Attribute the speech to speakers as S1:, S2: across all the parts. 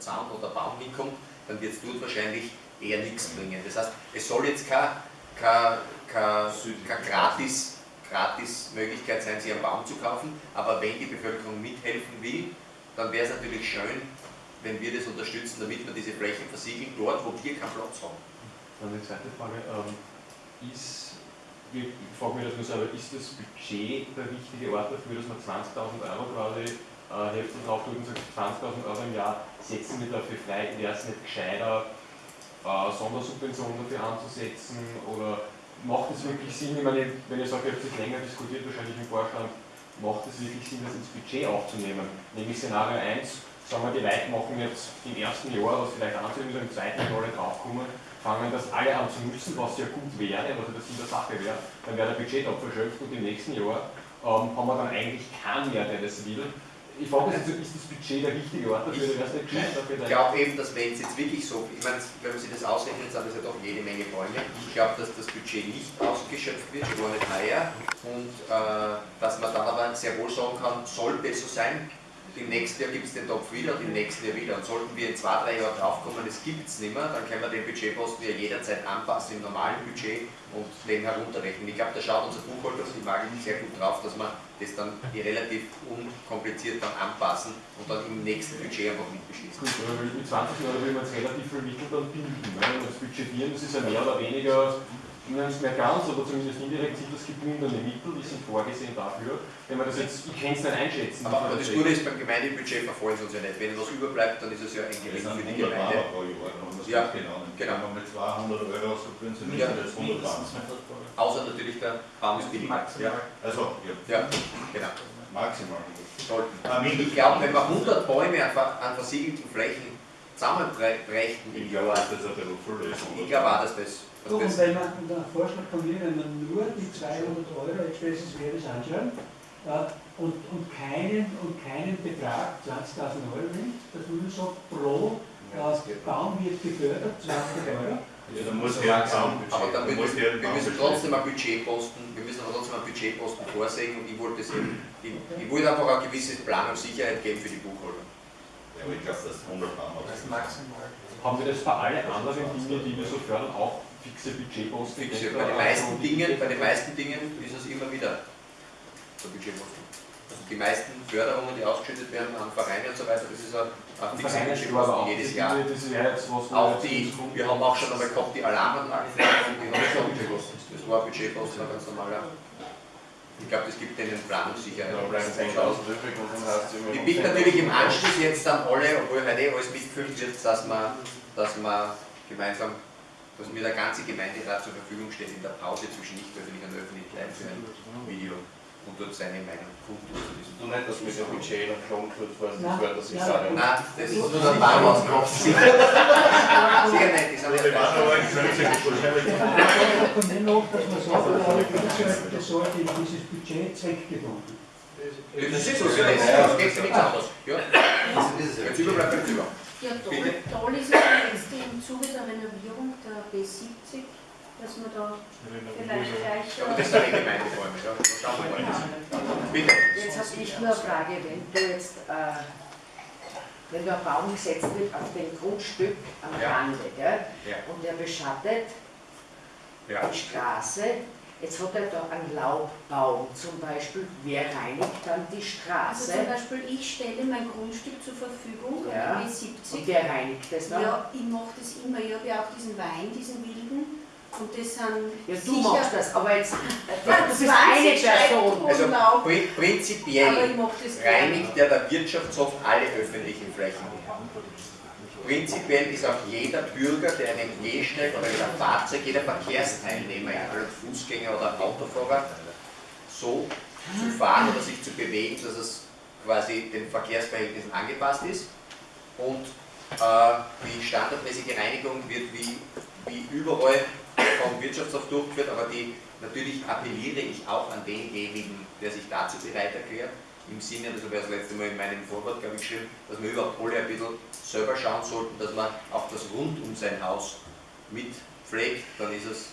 S1: Zaun oder Baum hinkommt, dann wird es dort wahrscheinlich eher nichts bringen. Das heißt, es soll jetzt keine, keine, keine, keine gratis, gratis Möglichkeit sein, sich einen Baum zu kaufen, aber wenn die Bevölkerung mithelfen will, dann wäre es natürlich schön, wenn wir das unterstützen, damit wir diese Flächen versiegeln, dort, wo wir keinen Platz haben.
S2: Dann die zweite Frage, ähm, ist, ich frage mich das nur selber, ist das Budget der richtige Ort dafür, dass man 20.000 Euro quasi äh, Hälfte drauf tut und sagt, 20.000 Euro im Jahr setzen wir dafür frei, wäre es nicht gescheiter, äh, Sondersubventionen dafür anzusetzen oder macht es wirklich Sinn, ich meine, wenn ihr sagt, ihr habt sich länger diskutiert, wahrscheinlich im Vorstand, macht es wirklich Sinn, das ins Budget aufzunehmen? Nämlich Szenario 1, sagen wir, die Leute machen jetzt im ersten Jahr, was vielleicht anzunehmen, im zweiten Jahr draufkommen, fangen das alle an zu nutzen, was ja gut wäre, was ja das in der Sache wäre, dann wäre der Budget verschöpft und im nächsten Jahr ähm, haben wir dann eigentlich keinen mehr, der das will. Ich frage mich, ist das Budget der richtige Ort dafür?
S1: Ich, ich glaube eben, dass wenn es jetzt wirklich so, ich meine, wenn man sich das ausrechnet, sind das ja doch jede Menge Bäume. Ich glaube, dass das Budget nicht ausgeschöpft wird, gar nicht heuer. Und äh, dass man dann aber sehr wohl sagen kann, sollte es so sein, im nächsten Jahr gibt es den Topf wieder und im nächsten Jahr wieder. Und sollten wir in zwei, drei Jahren draufkommen, es gibt es nicht mehr, dann können wir den Budgetposten ja jederzeit anpassen im normalen Budget und den herunterrechnen. Ich glaube, da schaut unser Buchhalter die Waage sehr gut drauf, dass wir das dann relativ unkompliziert dann anpassen und dann im nächsten Budget einfach mitbeschließen.
S2: Gut, mit 20 Euro will man jetzt relativ viel Mittel dann bilden. Ne? Das Budgetieren, das ist ja mehr oder weniger nicht mehr ganz, aber zumindest indirekt sind das gebundene Mittel, die sind vorgesehen dafür. Wenn man das jetzt, ich kann es nicht einschätzen.
S1: Aber, aber das Gute ist, beim Gemeindebudget verfolgen sie uns ja nicht. Wenn was überbleibt, dann ist es ja ein Gewinn für die Gemeinde.
S3: Pro Jahr,
S1: ja, genau.
S3: genau. Wenn man mit 200 Euro subventioniert, ja. das 120.
S1: Außer natürlich der Baum ist billiger.
S3: Ja. Also, ja.
S1: ja, genau.
S3: Maximal.
S1: Sollten. Ich glaube, wenn wir 100 Bäume an versiegelten Flächen zusammenbrächten,
S3: ich glaube, dass das ein bisschen viel ist.
S1: Ich glaube auch, dass das
S4: Du, und wenn man, der Vorschlag von mir, wenn man nur die 200 Euro Expresses Wertes anschauen äh, und, und, keinen, und keinen Betrag, 20.000 Euro nimmt, dass man nur sagt, pro äh, Baum wird gefördert, 20 Euro.
S3: Ja, dann muss der
S1: Baum, aber dann muss der, wir müssen trotzdem ein Budgetposten, wir müssen aber trotzdem ein Budgetposten vorsehen und ich wollte das eben, ich, ich wollte einfach eine gewisse Planungssicherheit geben für die Buchhaltung.
S3: Aber ich glaube, das 100 Baum
S2: das ist maximal. Haben wir das bei allen anderen Dingen, die wir so fördern, auch fixe Budgetposten?
S1: Fixe. Bei den, meisten Dingen, bei den meisten Dingen ist es immer wieder der Budgetposten. Also die meisten Förderungen, die ausgeschüttet werden an Vereine und so weiter, das ist ein, ein fixer Budgetposten jedes Jahr. auch die, wir haben auch schon einmal gehabt, die Alarmanlagen, die haben schon Budgetposten. Das war ein Budgetposten, ein ganz normaler. Ich glaube, das gibt denen Planungssicherheit. Ich bitte natürlich im Anschluss jetzt an alle, obwohl heute eh alles mitgefüllt wird, dass man, dass man gemeinsam dass mir der ganze Gemeinderat zur Verfügung steht in der Pause zwischen nicht öffentlich und öffentlich live für ein Video und dort seine Meinung diesem
S3: Du nicht, dass mit dem Budget noch schon kurz vor das Wort, dass ich sage.
S1: Nein, das ist nur der Bauernskopf. Sicher nicht, das haben wir
S4: Von dem noch, dass man sagt, das sollte in dieses Budget zweckgebunden.
S1: Das ist so, das geht für nichts anderes. Ja, jetzt überbleibt, bleibt über.
S5: Ja, toll, toll ist es jetzt im Zuge der Renovierung der B70, dass man da vielleicht gleich.
S1: Aber das sind die Gemeindebäume, ja. Schauen wir mal. Bitte.
S6: Jetzt habe ich nur eine Frage, wenn du jetzt, äh, wenn du einen Baum gesetzt wird auf dem Grundstück am
S1: Ja.
S6: Rande?
S1: Ja.
S6: und der beschattet
S1: Ja.
S6: die Straße, jetzt hat er da einen Laubbaum zum Beispiel, wer reinigt dann die
S5: Also
S6: Straße?
S5: zum Beispiel, ich stelle mein Grundstück zur Verfügung,
S6: Ja.
S5: an die
S6: Und
S5: B70.
S6: wer reinigt das dann?
S5: Ja, ich mache das immer. Ich habe ja auch diesen Wein, diesen wilden. Und das sind
S6: Ja, du
S5: sicher
S6: machst das, aber jetzt, du
S5: Ja,
S6: bist eine
S5: 20
S6: Person.
S1: Also prinzipiell
S5: das
S1: reinigt ja der Wirtschaftshof alle öffentlichen Flächen. Prinzipiell ist auch jeder Bürger, der einen Gehsteig oder ein Fahrzeug, jeder Verkehrsteilnehmer, egal ob Fußgänger oder Autofahrer, so zu fahren oder sich zu bewegen, dass es quasi den Verkehrsverhältnissen angepasst ist. Und äh, die standardmäßige Reinigung wird wie, wie überall vom Wirtschaftshof durchgeführt, aber die, natürlich appelliere ich auch an denjenigen, der sich dazu bereit erklärt, im Sinne, das habe ich das letzte Mal in meinem Vorwort, glaube ich, geschrieben, dass wir überhaupt alle ein bisschen selber schauen sollten, dass man auch das rund um sein Haus mit pflegt, dann ist es,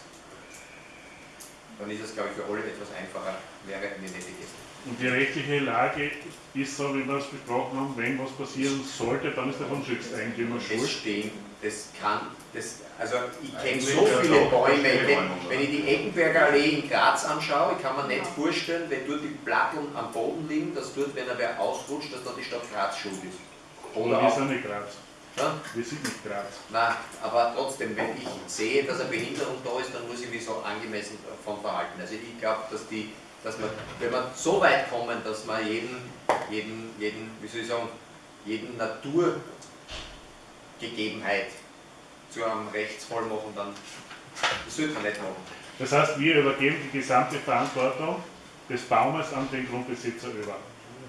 S1: dann ist es, glaube ich, für alle etwas einfacher, wäre eine nette Geste.
S7: Und die rechtliche Lage ist so, wie wir es besprochen haben, wenn was passieren sollte, dann ist der Grundstückseigentümer
S1: Das
S7: schuld.
S1: stehen, das kann, das, also ich kenne so viele Bäume, wenn, wenn ich die Eckenberger Allee in Graz anschaue, ich kann mir nicht vorstellen, wenn dort die Platteln am Boden liegen, dass dort, wenn er wer ausrutscht, dass dann die Stadt Graz schuld ist.
S7: Oder wir sind nicht Graz.
S1: ja,
S7: Wir sind nicht Graz.
S1: Nein, aber trotzdem, wenn ich sehe, dass eine Behinderung da ist, dann muss ich mich so angemessen von verhalten. Also ich glaube, dass die, dass man, wenn wir so weit kommen, dass man jeden, jeden, jeden, wie soll ich sagen, jeden Naturgegebenheit zu einem Rechtsfall machen, dann das sollte man nicht machen.
S7: Das heißt, wir übergeben die gesamte Verantwortung des Baumes an den Grundbesitzer über.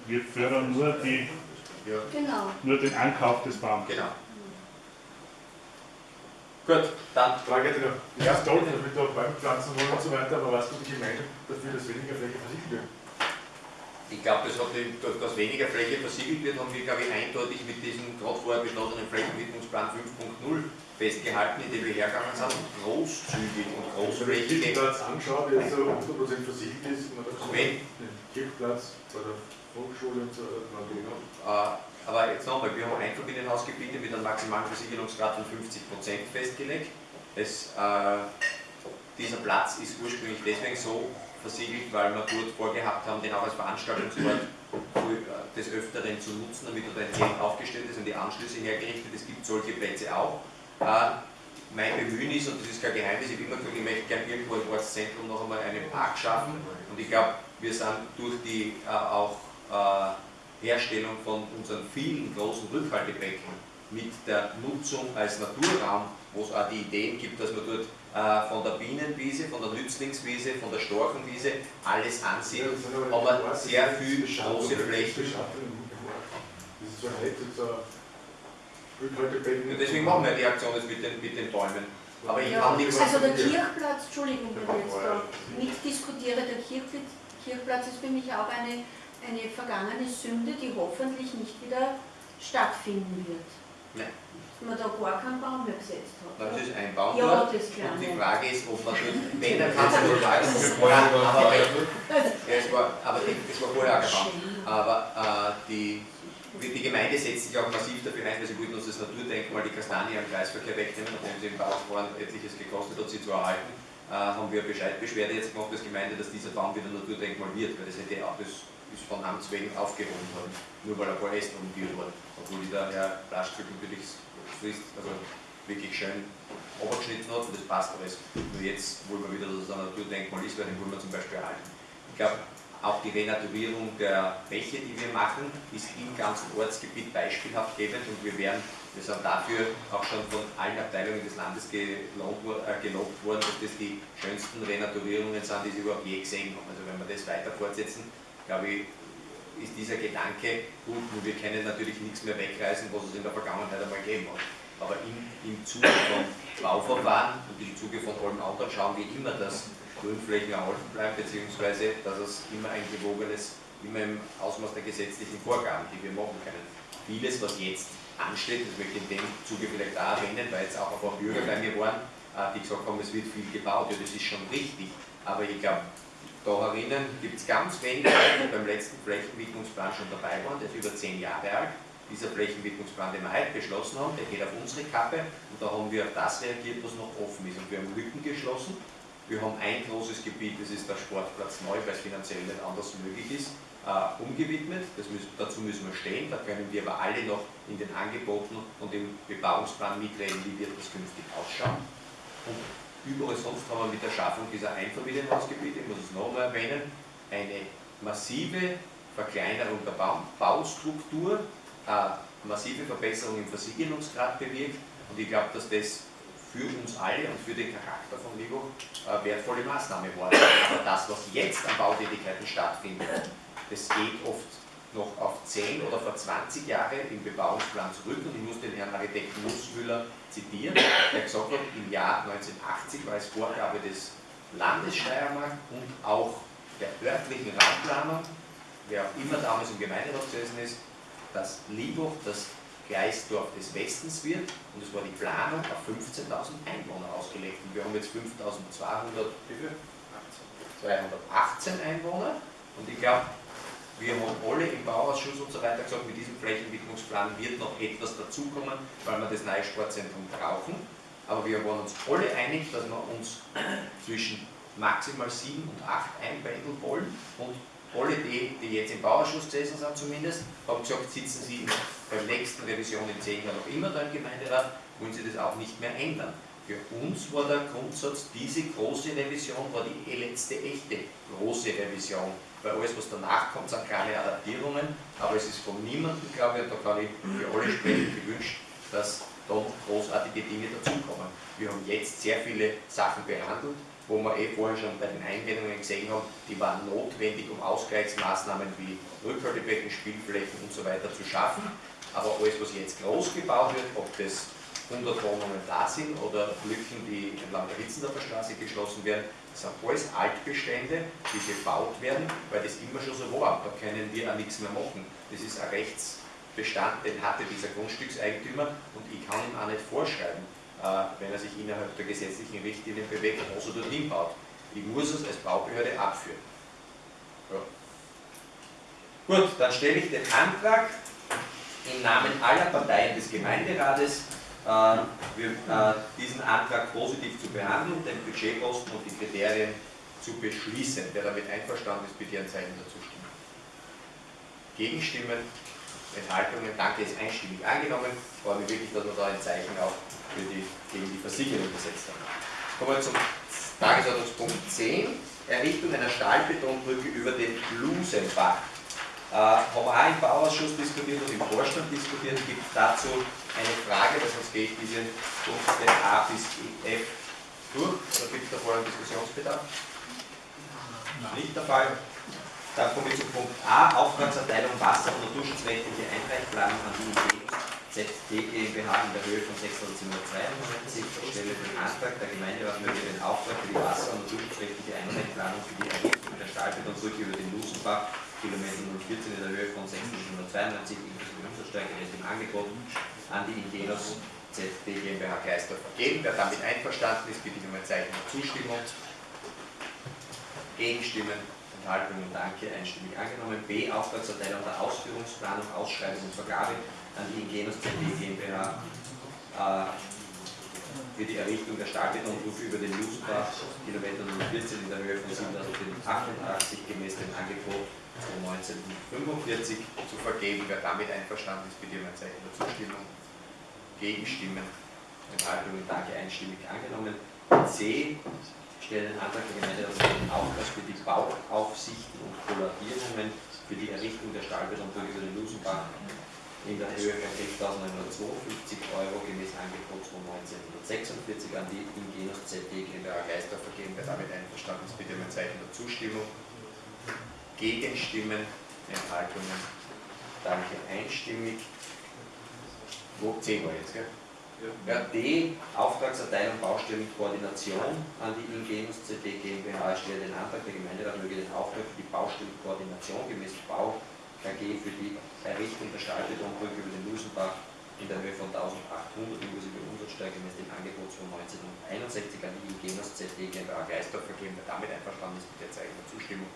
S7: Wir fördern nur, die,
S1: Ja,
S5: Genau.
S7: nur den Ankauf des Baums.
S1: genau. Gut, dann
S8: Frage hätte noch. Ist toll, dass wir da Bäume pflanzen wollen und so weiter, aber was tut die Gemeinde dafür, dass weniger Fläche versiegelt wird?
S1: Ich glaube, das hat den- durch das weniger Fläche versiegelt wird, haben wir, glaube ich, eindeutig mit diesem gerade vorher beschlossenen Flächenwidmungsplan 5.0 festgehalten, in dem wir hergegangen sind und großzügig und
S8: Wenn ich den. Kirchplatz anschaue, der so 100% versiegelt ist, man hat den Kirchplatz bei der Volksschule und so,
S1: Äh, aber jetzt nochmal, wir haben Einfamilienhausgebiete mit einem maximalen Versiegelungsgrad von 50% festgelegt. Es, äh, dieser Platz ist ursprünglich deswegen so versiegelt, weil wir dort vorgehabt haben, den auch als Veranstaltungsort äh, des Öfteren zu nutzen, damit dort ein Zelt aufgestellt ist und die Anschlüsse hergerichtet. Es gibt solche Plätze auch. Äh, mein Bemühen ist, und das ist kein Geheimnis, ich habe immer gesagt, ich möchte gerne irgendwo im Ortszentrum noch einmal einen Park schaffen. Und ich glaube, wir sind durch die äh, auch äh, Herstellung von unseren vielen großen Rückhaltebecken mit der Nutzung als Naturraum, wo es auch die Ideen gibt, dass man dort äh, von der Bienenwiese, von der Nützlingswiese, von der Storchenwiese alles ansieht, aber sehr viel große Flächen. Und deswegen machen wir die Aktion jetzt mit den, mit den Bäumen. Aber ich
S5: Ja,
S1: kann nichts.
S5: also der Kirchplatz, Entschuldigung, wenn ich jetzt da mitdiskutiere, der Kirchplatz, Kirchplatz ist für mich auch eine, eine vergangene Sünde, die hoffentlich nicht wieder stattfinden wird.
S1: Nein.
S5: Dass man da gar keinen Baum mehr gesetzt hat.
S1: Das ist ein Baum
S5: Ja, das
S1: Und die. Frage ist, ob man dort, wenn, dann kann nur sagen, aber, es war, aber vorher auch kein Baum. Aber äh, die, die Gemeinde setzt sich auch massiv dafür ein, weil sie wollten uns das Naturdenkmal, die Kastanie am Kreisverkehr wegnehmen, nachdem sie im Bauvorhaben etliches gekostet hat, sie zu erhalten. Äh, haben wir Bescheidbeschwerde jetzt gemacht als Gemeinde, dass dieser Baum wieder Naturdenkmal wird, weil das hätte auch das ist von Amts wegen aufgehoben worden, nur weil ein paar Äste umgeführt wurden. Obwohl der Herr Blaschstück natürlich frisst, also wirklich schön abgeschnitten hat und das passt alles. Nur jetzt wollen wir wieder, dass es ein Naturdenkmal ist, weil den wollen wir zum Beispiel erhalten. Ich glaube, auch die Renaturierung der Bäche, die wir machen, ist im ganzen Ortsgebiet beispielhaft gebend und wir werden, wir sind dafür auch schon von allen Abteilungen des Landes gelobt, äh, gelobt worden, dass das die schönsten Renaturierungen sind, die sie überhaupt je gesehen haben. Also wenn wir das weiter fortsetzen, glaube ich, ist dieser Gedanke gut, wir können natürlich nichts mehr wegreißen, was es in der Vergangenheit einmal gegeben hat. Aber im, im Zuge von Bauverfahren und im Zuge von allem anderen schauen wir immer, dass Grünflächen erhalten bleiben, beziehungsweise dass es immer ein gewogenes, immer im Ausmaß der gesetzlichen Vorgaben, die wir machen können. Vieles, was jetzt ansteht, das möchte ich in dem Zuge vielleicht auch erwähnen, weil jetzt auch ein paar Bürger bei mir waren, äh, die gesagt haben, es wird viel gebaut, ja das ist schon richtig, aber ich glaube, da herinnen gibt es ganz wenige, die beim letzten Flächenwidmungsplan schon dabei waren, der ist über zehn Jahre alt. Dieser Flächenwidmungsplan, den wir heute beschlossen haben, der geht auf unsere Kappe und da haben wir auf das reagiert, was noch offen ist. Und wir haben Lücken geschlossen. Wir haben ein großes Gebiet, das ist der Sportplatz neu, weil es finanziell nicht anders möglich ist, äh, umgewidmet. Müssen, dazu müssen wir stehen, da können wir aber alle noch in den Angeboten und im Bebauungsplan mitreden, wie wird das künftig ausschauen. Und überall sonst haben wir mit der Schaffung dieser Einfamilienhausgebiete, ich muss es noch einmal erwähnen, eine massive Verkleinerung der Bau Baustruktur, äh, massive Verbesserung im Versiegelungsgrad bewirkt und ich glaube, dass das für uns alle und für den Charakter von Libo äh, wertvolle Maßnahme war. Aber das, was jetzt an Bautätigkeiten stattfindet, das geht oft noch auf 10 oder vor 20 Jahre im Bebauungsplan zurück und ich muss den Herrn Architekten Nussmüller zitieren, der gesagt hat, im Jahr 1980 war es Vorgabe des Landes Steiermark und auch der örtlichen Raumplanung, wer auch immer damals im Gemeinderat gesessen ist, dass Liebhoch das Gleisdorf des Westens wird und es war die Planung auf 15.000 Einwohner ausgelegt und wir haben jetzt 5.200, wie viel? 218 Einwohner und ich glaube, Wir haben alle im Bauausschuss und so weiter gesagt, mit diesem Flächenentwicklungsplan wird noch etwas dazukommen, weil wir das neue Sportzentrum brauchen. Aber wir waren uns alle einig, dass wir uns zwischen maximal sieben und acht einpendeln wollen. Und alle die, die jetzt im Bauausschuss gesessen sind zumindest, haben gesagt, sitzen sie bei der nächsten Revision in zehn Jahren noch immer da im Gemeinderat, wollen sie das auch nicht mehr ändern. Für uns war der Grundsatz, diese große Revision war die letzte echte große Revision weil alles, was danach kommt, sind kleine Adaptierungen, aber es ist von niemandem, glaube ich, und da kann ich für alle sprechen, gewünscht, dass da großartige Dinge dazukommen. Wir haben jetzt sehr viele Sachen behandelt, wo wir eh vorher schon bei den Einwendungen gesehen haben, die waren notwendig, um Ausgleichsmaßnahmen wie Rückhaltebecken, Spielflächen und so weiter zu schaffen. Aber alles, was jetzt groß gebaut wird, ob das 100 Wohnungen da sind oder Lücken, die entlang der Hitzendorfer Straße geschlossen werden, das sind alles Altbestände, die gebaut werden, weil das immer schon so war. Da können wir auch nichts mehr machen. Das ist ein Rechtsbestand, den hatte dieser Grundstückseigentümer und ich kann ihm auch nicht vorschreiben, äh, wenn er sich innerhalb der gesetzlichen Richtlinien bewegt, was er dort hinbaut. Ich muss es als Baubehörde abführen. Ja. Gut, dann stelle ich den Antrag im Namen aller Parteien des Gemeinderates diesen Antrag positiv zu behandeln, den Budgetposten und die Kriterien zu beschließen. Wer damit einverstanden ist, bitte ein Zeichen dazu stimmen. Gegenstimmen, Enthaltungen, danke, ist einstimmig angenommen. Ich freue mich wirklich, dass wir da ein Zeichen auch für die, gegen die Versicherung gesetzt haben. Kommen wir zum Tagesordnungspunkt 10, Errichtung einer Stahlbetonbrücke über den Lusenbach. Äh, haben wir auch im Bauausschuss diskutiert und im Vorstand diskutiert. Gibt es dazu eine Frage, weil sonst gehe ich diese Punkte A bis F durch? Oder gibt es da vorher einen Diskussionsbedarf? Nicht der Fall. Dann komme ich zu Punkt A, Auftragserteilung Wasser- und naturschutzrechtliche Einreichplanung an die Idee ZD GmbH in der Höhe von 6.792. Ich stelle den Antrag, der Gemeinderat möge den Auftrag für die Wasser- und naturschutzrechtliche Einreichplanung für die Errichtung der Stahlbetonbrücke über den Lusenbach Kilometer 014 in der Höhe von 692 inklusive Umsatzsteuer gemäß dem Angebot an die Ingenos ZB GmbH Geisdorf vergeben. Wer damit einverstanden ist, bitte ich um ein Zeichen der Zustimmung. Gegenstimmen, Enthaltungen, Danke, einstimmig angenommen. B. Auftragserteilung der Ausführungsplanung, Ausschreibung und Vergabe an die Ingenos ZB GmbH äh, für die Errichtung der Stahlbetonbrücke über den Lusenbach, Kilometer 014 in der Höhe von 7.088 gemäß dem Angebot 1945 zu vergeben. Wer damit einverstanden ist, bitte um ein Zeichen der Zustimmung. Gegenstimmen, Enthaltungen, danke, einstimmig angenommen. C. Stelle den Antrag der Gemeinde, dass den Auftrag für die Bauaufsichten und Kollatierungen für die Errichtung der Stahlbetonbrücke über den Lusenbach in der Höhe von 11.952 Euro gemäß Angebot von 1946 an die Ingenos ZD GmbH Geister vergeben. Wer damit einverstanden ist, bitte um ein Zeichen der Zustimmung. Gegenstimmen, Enthaltungen. Danke, einstimmig. Wo 10 wir jetzt, gell? Ja. D. Auftragserteilung Baustellenkoordination an die Ingenus CD GmbH. Stelle den Antrag, der Gemeinderat möge den Auftrag für die Baustellenkoordination gemäß Bau KG für die Errichtung der Stahlbetonbrücke über den Lusenbach in der Höhe von 1800 inklusive Umsatzsteuer gemäß dem Angebot von 1961 an die Ingenus CD GmbH Geisdorf vergeben. Wer damit einverstanden ist, bitte Zeichen der Zustimmung.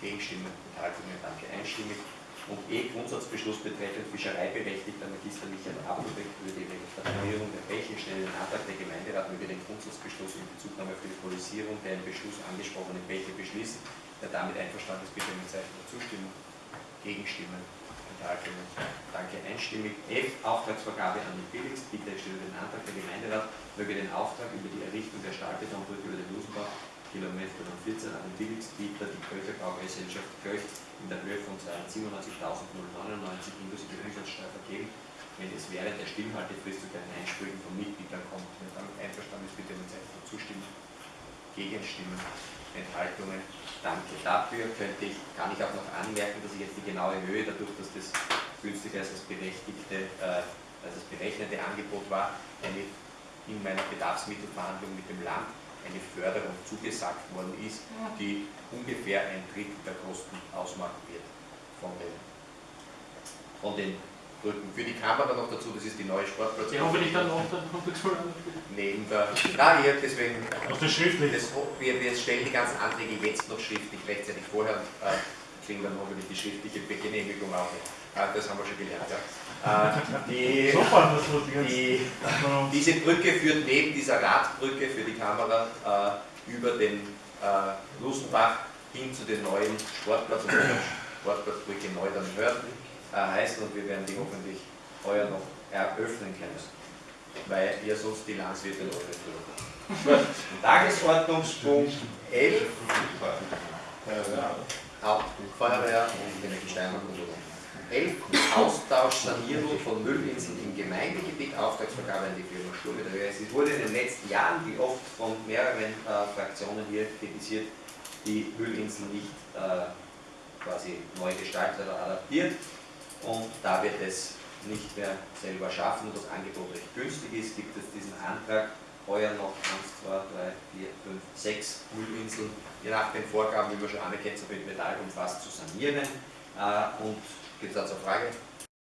S1: Gegenstimmen, Enthaltungen, danke, einstimmig. Und E. Grundsatzbeschluss betreffend Fischereiberechtigter Magister Michael Appelbeck über die Registrierung der Bäche stellen den Antrag, der Gemeinderat möge den Grundsatzbeschluss in Bezugnahme auf die Polisierung der im Beschluss angesprochenen Bäche beschließen. Wer damit einverstanden ist, bitte mit Zeichen der Zustimmung. Gegenstimmen, Enthaltungen, danke, einstimmig. F. Auftragsvergabe an die Billigst. Bitte stelle den Antrag, der Gemeinderat möge den Auftrag über die Errichtung der Stahlbetonbrücke über den Lusenbach Kilometer 14 an den Billigstbieter, die Köcher Baugesellschaft Köch in der Höhe von 97.099 inklusive Umsatzsteuer vergeben, wenn es während der Stimmhaltefrist zu keinen Einsprüchen von Mitgliedern kommt. Wer damit einverstanden ist, bitte mit Zeichen zustimmen. Gegenstimmen, Enthaltungen. Danke dafür. Könnte ich, kann ich auch noch anmerken, dass ich jetzt die genaue Höhe, dadurch, dass das günstiger als das berechtigte, äh, als das berechnete Angebot war, eine in meiner Bedarfsmittelverhandlung mit dem Land eine Förderung zugesagt worden ist, die ungefähr ein Drittel der Kosten ausmachen wird von den, von den Brücken. Für die Kamera noch dazu, das ist die neue Sportplatz.
S2: Ja, wenn ich dann noch dann
S1: Neben der. Nein, ich deswegen.
S7: Auf das schriftlich.
S1: Das, wir, wir stellen die ganzen Anträge jetzt noch schriftlich, rechtzeitig vorher. Äh, kriegen dann hoffentlich die schriftliche Genehmigung auch nicht. Ah, das haben wir schon gelernt, ja. Äh, die, die, diese Brücke führt neben dieser Radbrücke für die Kamera äh, über den äh, Lustenbach hin zu den neuen Sportplatz und Sportplatzbrücke neu dann hört, äh, heißen und wir werden die hoffentlich heuer noch eröffnen können, weil ihr sonst die Landswirte noch nicht Tagesordnungspunkt 11, Haupt- Feuerwehr und Energiesteinung und so. 11. Austausch, Sanierung von Müllinseln im Gemeindegebiet, Auftragsvergabe an die Firma Sturme der ÖS. Es wurde in den letzten Jahren, wie oft von mehreren äh, Fraktionen hier kritisiert, die Müllinsel nicht äh, quasi neu gestaltet oder adaptiert. Und da wir das nicht mehr selber schaffen und das Angebot recht günstig ist, gibt es diesen Antrag, heuer noch 1, 2, 3, 4, 5, 6 Müllinseln, je nach den Vorgaben, wie man schon anerkennt, so mit Metall umfasst, zu sanieren. Äh, und gibt es dazu eine Frage?